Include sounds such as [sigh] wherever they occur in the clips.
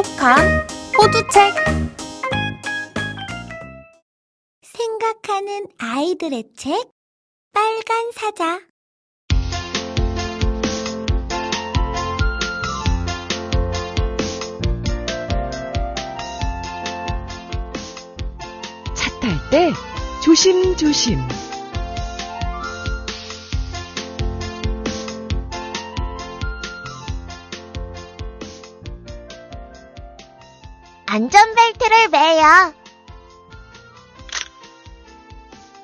똑똑한 호두책 생각하는 아이들의 책 빨간 사자 차 탈 때 조심조심. 안전벨트를 매요.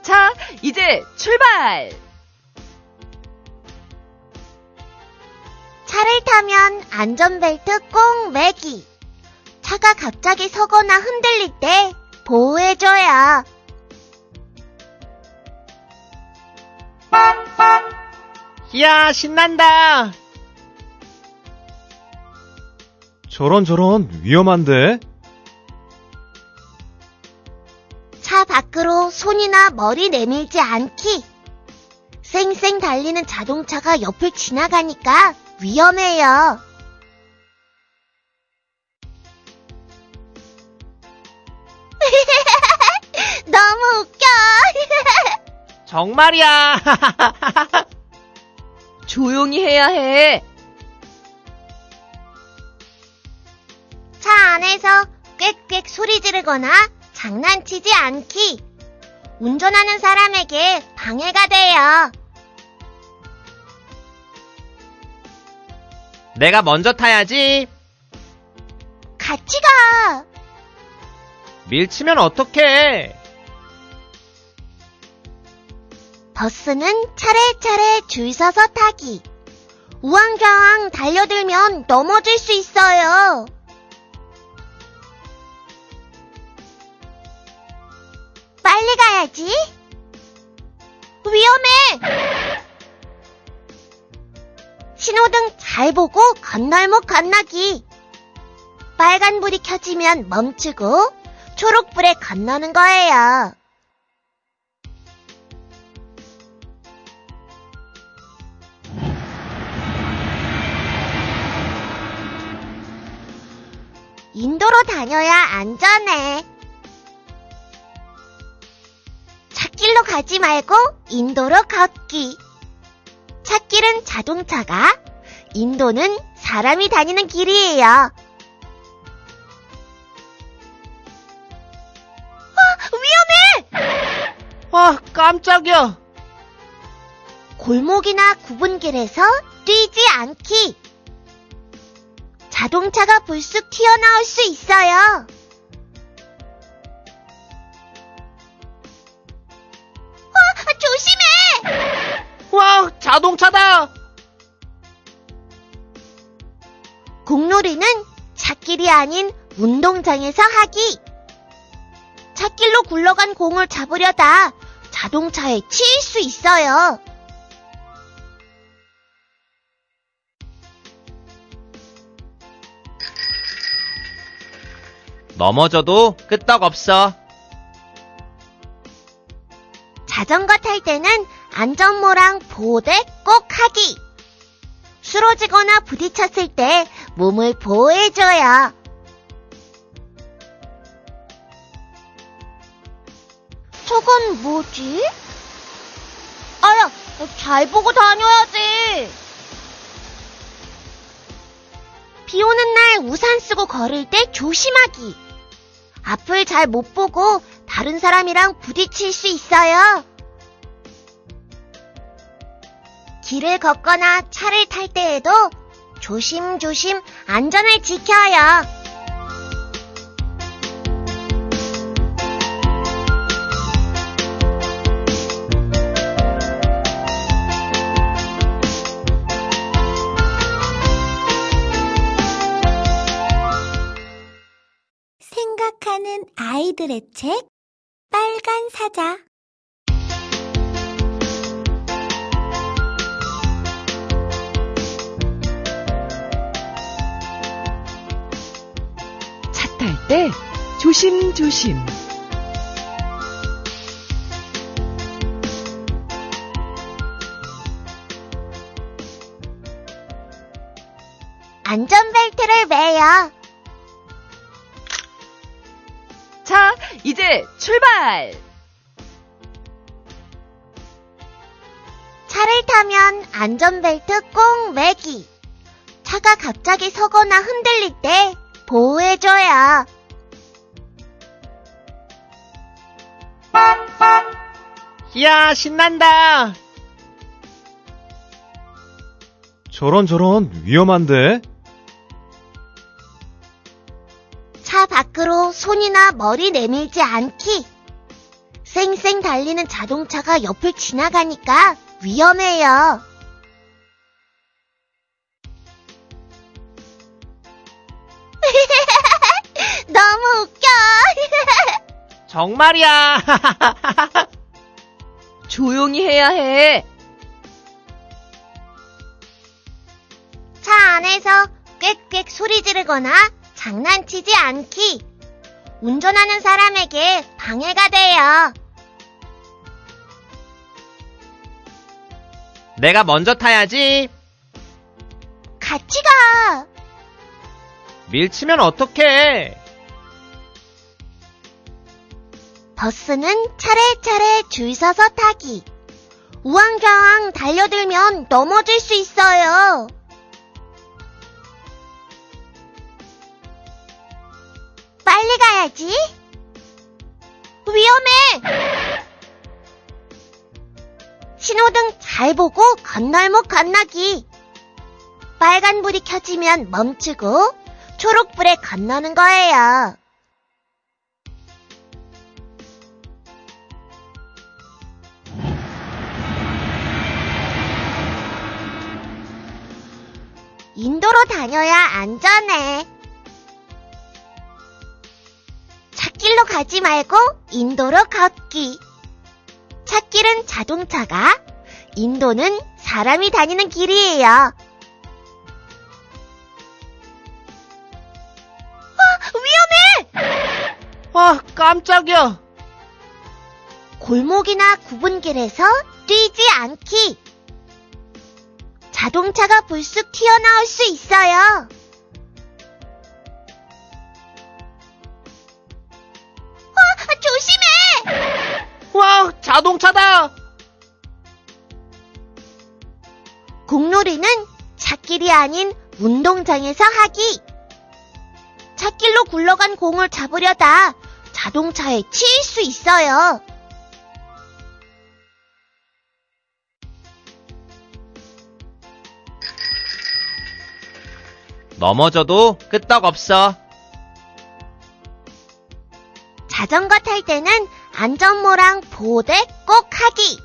자, 이제 출발! 차를 타면 안전벨트 꼭 매기. 차가 갑자기 서거나 흔들릴 때 보호해줘요. 이야, 신난다! 저런 저런 위험한데? 밖으로 손이나 머리 내밀지 않기. 쌩쌩 달리는 자동차가 옆을 지나가니까 위험해요. [laughs] 너무 웃겨. [laughs] 정말이야! [laughs] 조용히 해야 해. 차 안에서 꽥꽥 소리 지르거나 장난치지 않기. 운전하는 사람에게 방해가 돼요. 내가 먼저 타야지. 같이 가. 밀치면 어떡해? 버스는 차례차례 줄 서서 타기. 우왕좌왕 달려들면 넘어질 수 있어요. 가야지. 위험해! 신호등 잘 보고 건널목 건너기. 빨간불이 켜지면 멈추고 초록불에 건너는 거예요. 인도로 다녀야 안전해. 찻길로 가지 말고 인도로 걷기. 찻길은 자동차가, 인도는 사람이 다니는 길이에요. 아, 위험해! 아, 깜짝이야! 골목이나 구분길에서 뛰지 않기. 자동차가 불쑥 튀어나올 수 있어요. 와, 자동차다! 공놀이는 찻길이 아닌 운동장에서 하기. 찻길로 굴러간 공을 잡으려다 자동차에 치일 수 있어요. 넘어져도 끄떡없어. 자전거 탈 때는 안전모랑 보호대 꼭 하기. 쓰러지거나 부딪혔을 때 몸을 보호해줘요. 저건 뭐지? 아야, 잘 보고 다녀야지. 비 오는 날 우산 쓰고 걸을 때 조심하기. 앞을 잘 못 보고 다른 사람이랑 부딪힐 수 있어요. 길을 걷거나 차를 탈 때에도 조심조심 안전을 지켜요. 생각하는 아이들의 책 빨간 사자 때 조심조심. 안전벨트를 매요. 이제 출발! 차를 타면 안전벨트 꼭 매기. 차가 갑자기 서거나 흔들릴 때 보호해줘요. 이야, 신난다. 저런 저런 위험한데? 차 밖으로 손이나 머리 내밀지 않기. 쌩쌩 달리는 자동차가 옆을 지나가니까 위험해요. [laughs] 너무 웃겨. [laughs] 정말이야. [laughs] 조용히 해야 해. 차 안에서 꽥꽥 소리 지르거나 장난치지 않기. 운전하는 사람에게 방해가 돼요. 내가 먼저 타야지. 같이 가. 밀치면 어떡해. 버스는 차례차례 줄 서서 타기. 우왕좌왕 달려들면 넘어질 수 있어요. 빨리 가야지. 위험해! 신호등 잘 보고 건널목 건너기. 빨간불이 켜지면 멈추고 초록불에 건너는 거예요. 인도로 다녀야 안전해. 찻길로 가지 말고 인도로 걷기. 찻길은 자동차가, 인도는 사람이 다니는 길이에요. 아, 위험해! 와, 깜짝이야. 골목이나 구분길에서 뛰지 않기. 자동차가 불쑥 튀어나올 수 있어요. 아, 조심해! 와, 자동차다. 공놀이는 찻길이 아닌 운동장에서 하기. 찻길로 굴러간 공을 잡으려다 자동차에 치일 수 있어요. 넘어져도 끄떡없어. 자전거 탈 때는 안전모랑 보호대 꼭 하기.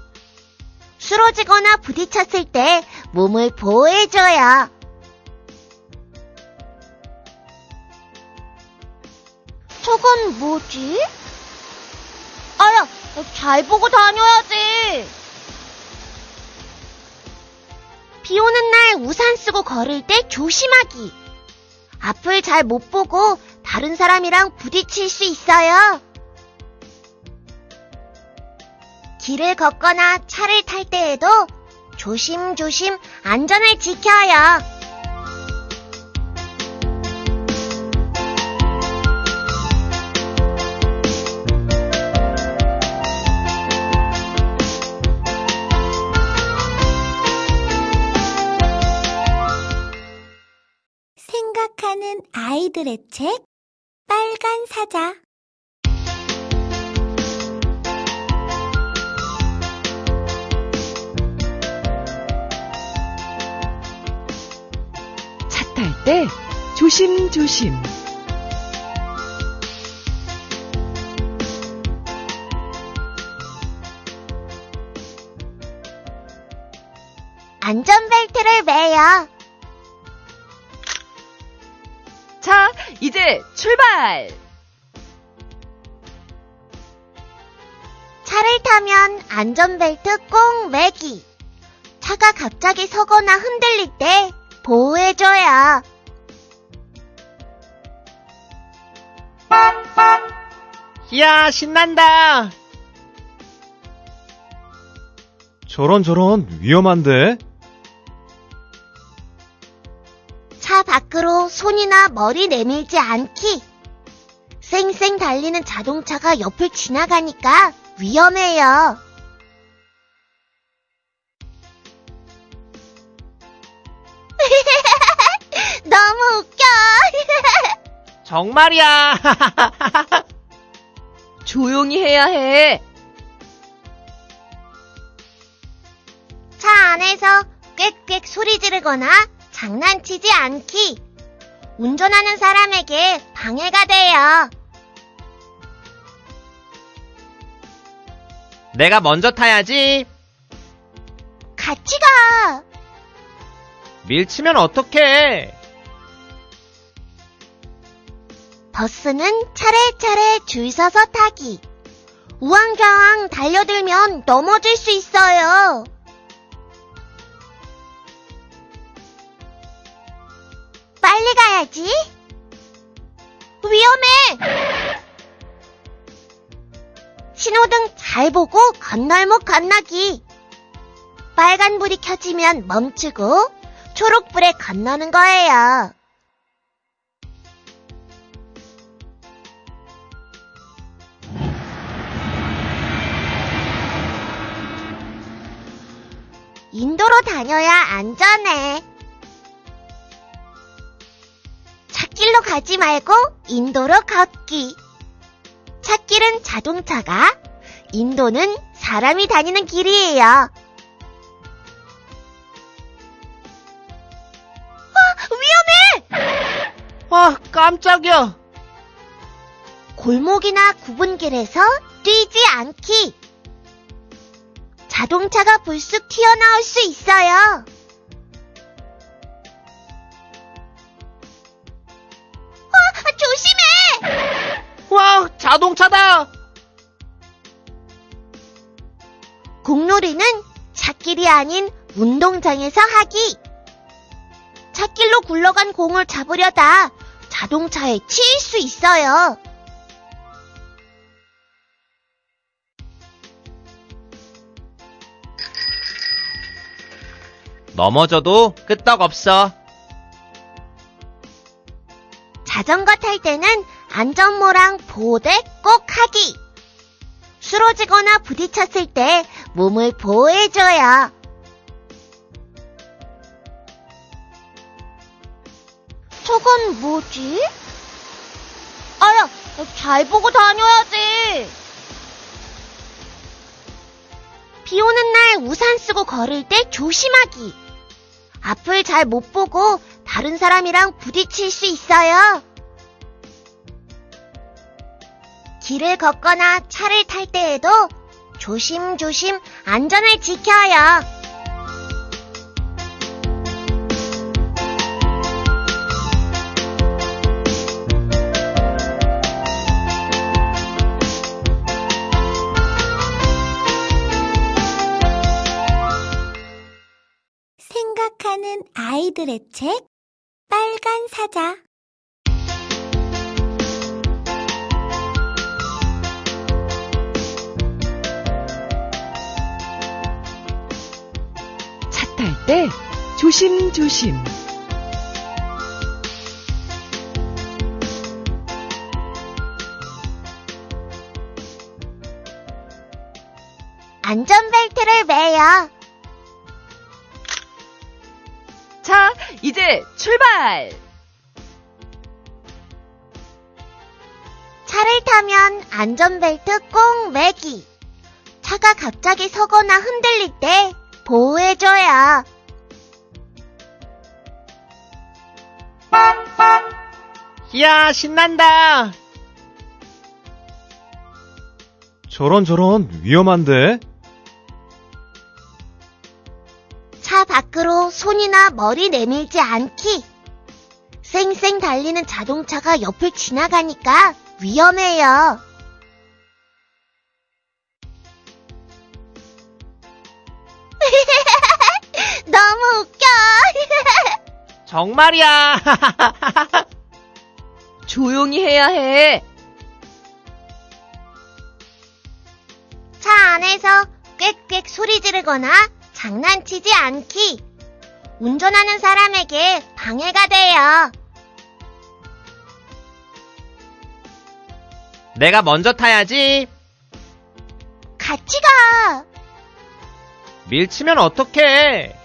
쓰러지거나 부딪혔을 때 몸을 보호해줘요. 저건 뭐지? 아야, 잘 보고 다녀야지. 비 오는 날 우산 쓰고 걸을 때 조심하기. 앞을 잘 못 보고 다른 사람이랑 부딪힐 수 있어요. 길을 걷거나 차를 탈 때에도 조심조심 안전을 지켜요. 아이들의 책 빨간 사자 차 탈 때 조심조심. 안전벨트를 매요. 자, 이제 출발! 차를 타면 안전벨트 꼭 매기. 차가 갑자기 서거나 흔들릴 때 보호해줘요. 이야, 신난다. 저런 저런 위험한데? 머리 내밀지 않기. 쌩쌩 달리는 자동차가 옆을 지나가니까 위험해요. [laughs] 너무 웃겨. [laughs] 정말이야. [laughs] 조용히 해야 해. 차 안에서 꽥꽥 소리 지르거나 장난치지 않기. 운전하는 사람에게 방해가 돼요. 내가 먼저 타야지. 같이 가. 밀치면 어떡해. 버스는 차례차례 줄 서서 타기. 우왕좌왕 달려들면 넘어질 수 있어요. 빨리 가야지. 위험해! 신호등 잘 보고 건널목 건너기. 빨간불이 켜지면 멈추고 초록불에 건너는 거예요. 인도로 다녀야 안전해. 찻길로 가지 말고 인도로 걷기. 찻길은 자동차가, 인도는 사람이 다니는 길이에요. 어, 위험해! 아, 깜짝이야. 골목이나 구분길에서 뛰지 않기. 자동차가 불쑥 튀어나올 수 있어요. 자동차다. 공놀이는 찻길이 아닌 운동장에서 하기. 찻길로 굴러간 공을 잡으려다 자동차에 치일 수 있어요. 넘어져도 끄떡없어. 자전거 탈 때는 안전모랑 보호대 꼭 하기. 쓰러지거나 부딪혔을 때 몸을 보호해줘요. 저건 뭐지? 아야, 잘 보고 다녀야지. 비 오는 날 우산 쓰고 걸을 때 조심하기. 앞을 잘 못 보고 다른 사람이랑 부딪힐 수 있어요. 길을 걷거나 차를 탈 때에도 조심조심 안전을 지켜요. 생각하는 아이들의 책 빨간 사자 탈 때 조심조심. 안전벨트를 매요. 자, 이제 출발! 차를 타면 안전벨트 꼭 매기. 차가 갑자기 서거나 흔들릴 때 보호해줘요. 이야, 신난다. 저런 저런 위험한데? 차 밖으로 손이나 머리 내밀지 않기. 쌩쌩 달리는 자동차가 옆을 지나가니까 위험해요. 정말이야. [laughs] 조용히 해야 해. 차 안에서 꽥꽥 소리 지르거나 장난치지 않기. 운전하는 사람에게 방해가 돼요. 내가 먼저 타야지. 같이 가. 밀치면 어떡해.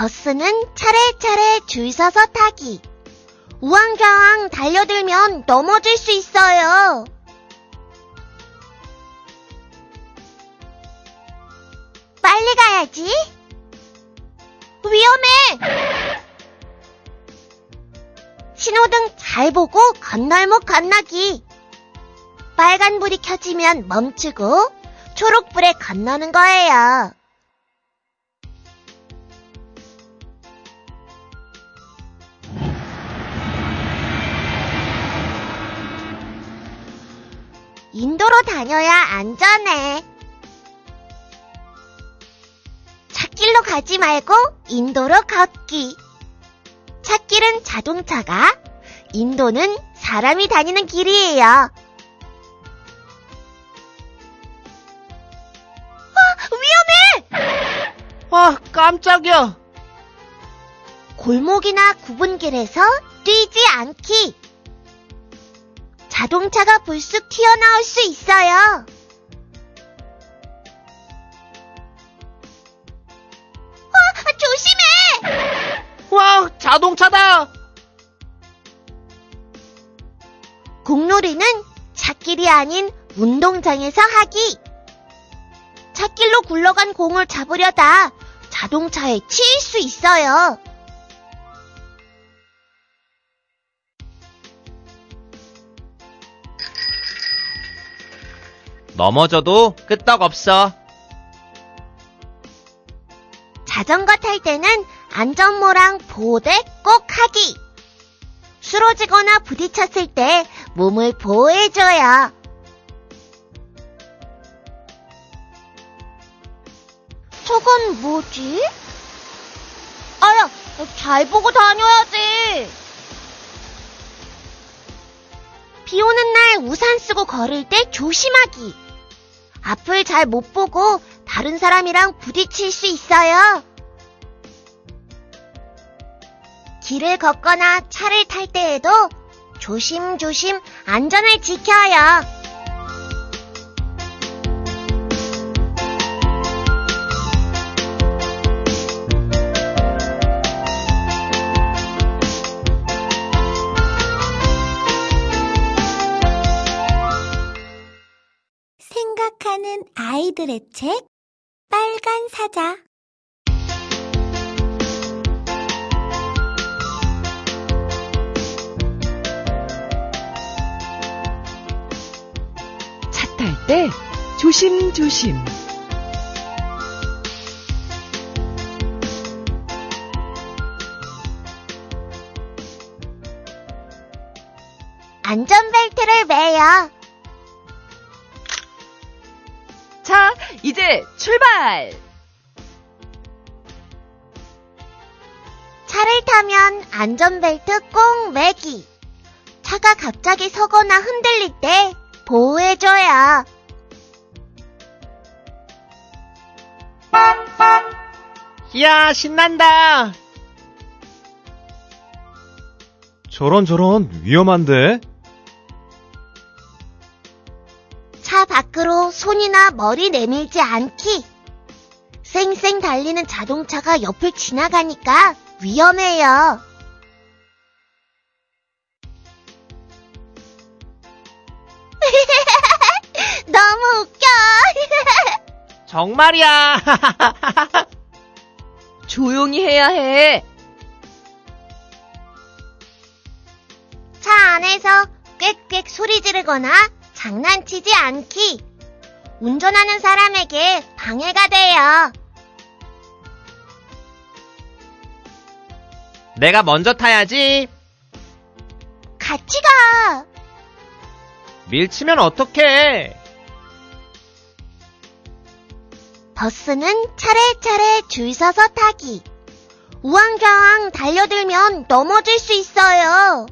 버스는 차례차례 줄 서서 타기. 우왕좌왕 달려들면 넘어질 수 있어요. 빨리 가야지. 위험해! 신호등 잘 보고 건널목 건너기. 빨간불이 켜지면 멈추고 초록불에 건너는 거예요. 다녀야 안전해. 찻길로 가지 말고 인도로 걷기. 찻길은 자동차가, 인도는 사람이 다니는 길이에요. 어, 위험해! 아, 깜짝이야. 골목이나 구분길에서 뛰지 않기. 자동차가 불쑥 튀어나올 수 있어요. 어, 조심해! 와, 자동차다. 공놀이는 찻길이 아닌 운동장에서 하기. 찻길로 굴러간 공을 잡으려다 자동차에 치일 수 있어요. 넘어져도 끄떡없어. 자전거 탈 때는 안전모랑 보호대 꼭 하기. 쓰러지거나 부딪혔을 때 몸을 보호해줘요. 저건 뭐지? 아야, 잘 보고 다녀야지. 비 오는 날 우산 쓰고 걸을 때 조심하기. 앞을 잘 못 보고 다른 사람이랑 부딪힐 수 있어요. 길을 걷거나 차를 탈 때에도 조심조심 안전을 지켜요. 아이들의 책 빨간 사자 차 탈 때 조심조심. 안전벨트를 매요. 이제 출발! 차를 타면 안전벨트 꼭 매기. 차가 갑자기 서거나 흔들릴 때 보호해줘요. 이야, 신난다. 저런 저런 위험한데? 차 밖으로 손이나 머리 내밀지 않기. 쌩쌩 달리는 자동차가 옆을 지나가니까 위험해요. [laughs] 너무 웃겨. [laughs] 정말이야. [laughs] 조용히 해야 해. 차 안에서 꽥꽥 소리 지르거나 장난치지 않기. 운전하는 사람에게 방해가 돼요. 내가 먼저 타야지. 같이 가. 밀치면 어떡해. 버스는 차례차례 줄 서서 타기. 우왕좌왕 달려들면 넘어질 수 있어요.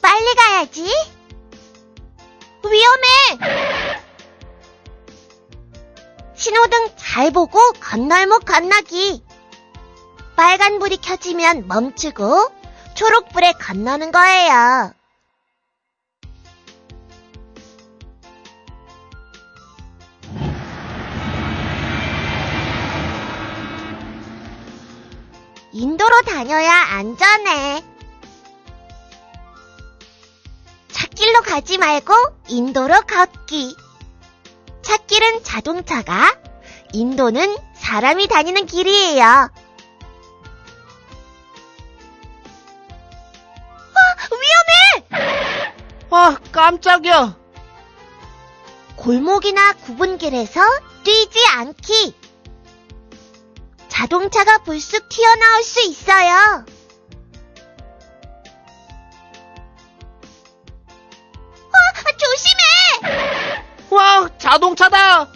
빨리 가야지. 위험해! 신호등 잘 보고 건널목 건너기. 빨간불이 켜지면 멈추고 초록불에 건너는 거예요. 인도로 다녀야 안전해. 길로 가지 말고 인도로 걷기. 찻길은 자동차가, 인도는 사람이 다니는 길이에요. 어, 위험해! 아, 깜짝이야. 골목이나 굽은 길에서 뛰지 않기. 자동차가 불쑥 튀어나올 수 있어요. 자동차다.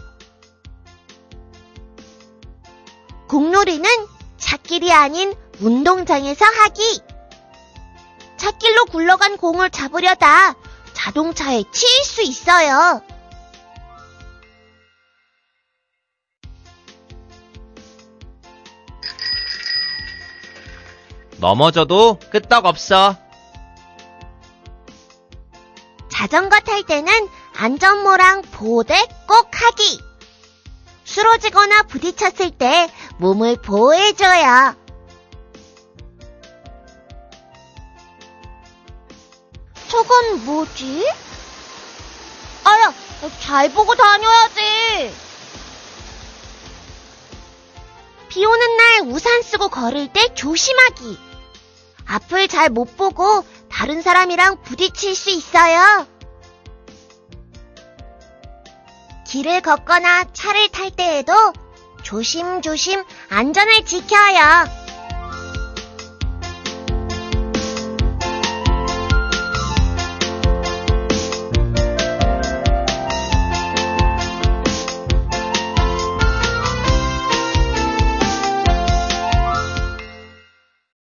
공놀이는 찻길이 아닌 운동장에서 하기. 찻길로 굴러간 공을 잡으려다 자동차에 치일 수 있어요. 넘어져도 끄떡없어. 자전거 탈 때는 안전모랑 보호대 꼭 하기. 쓰러지거나 부딪혔을 때 몸을 보호해줘요. 저건 뭐지? 아야, 잘 보고 다녀야지. 비 오는 날 우산 쓰고 걸을 때 조심하기. 앞을 잘 못 보고 다른 사람이랑 부딪힐 수 있어요. 길을 걷거나 차를 탈 때에도 조심조심 안전을 지켜요.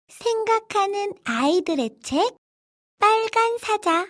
생각하는 아이들의 책 빨간 사자